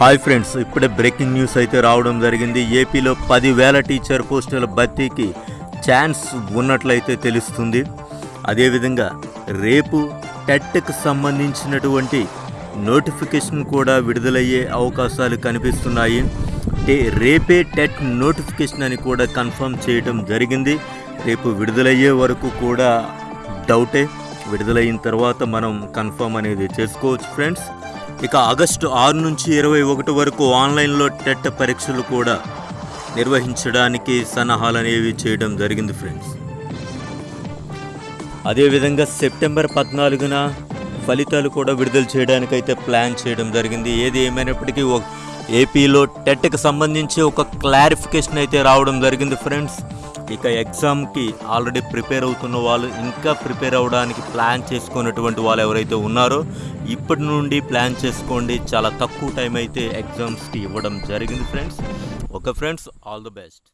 Hi friends ఇప్పుడే breaking news అయితే రావడం జరిగింది. ఏపీలో పదివేల టీచర్ పోస్టుల భర్తీకి ఛాన్స్ ఉన్నట్లయితే తెలుస్తుంది. అదేవిధంగా రేపు టెట్కి సంబంధించినటువంటి నోటిఫికేషన్ కూడా విడుదలయ్యే అవకాశాలు కనిపిస్తున్నాయి. రేపే టెట్ నోటిఫికేషన్ అని కూడా కన్ఫర్మ్ చేయడం జరిగింది. రేపు విడుదలయ్యే వరకు కూడా డౌటే. విడుదలైన తర్వాత మనం కన్ఫర్మ్ అనేది చేసుకోవచ్చు ఫ్రెండ్స్. ఇక ఆగస్టు ఆరు నుంచి ఇరవై ఒకటి వరకు ఆన్లైన్లో టెట్ పరీక్షలు కూడా నిర్వహించడానికి సన్నాహాలు అనేవి చేయడం జరిగింది ఫ్రెండ్స్. అదేవిధంగా సెప్టెంబర్ పద్నాలుగున ఫలితాలు కూడా విడుదల చేయడానికైతే ప్లాన్ చేయడం జరిగింది. ఏది ఏమైనప్పటికీ ఏపీలో టెట్కి సంబంధించి ఒక క్లారిఫికేషన్ అయితే రావడం జరిగింది ఫ్రెండ్స్. ఇక ఎగ్జామ్కి ఆల్రెడీ ప్రిపేర్ అవుతున్న వాళ్ళు ఇంకా ప్రిపేర్ అవ్వడానికి ప్లాన్ చేసుకున్నటువంటి వాళ్ళు ఎవరైతే ఉన్నారో ఇప్పటి నుండి ప్లాన్ చేసుకోండి. చాలా తక్కువ టైం అయితే ఎగ్జామ్స్కి ఇవ్వడం జరిగింది friends. Okay friends. All the best.